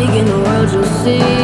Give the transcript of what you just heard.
In the world you'll see.